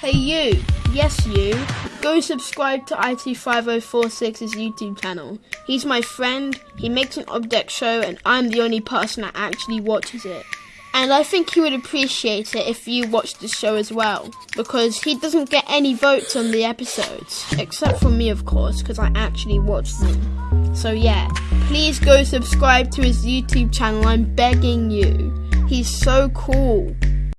Hey you, yes you, go subscribe to IT5046's YouTube channel. He's my friend, he makes an object show and I'm the only person that actually watches it. And I think he would appreciate it if you watched the show as well, because he doesn't get any votes on the episodes, except for me of course, because I actually watch them. So yeah, please go subscribe to his YouTube channel, I'm begging you. He's so cool.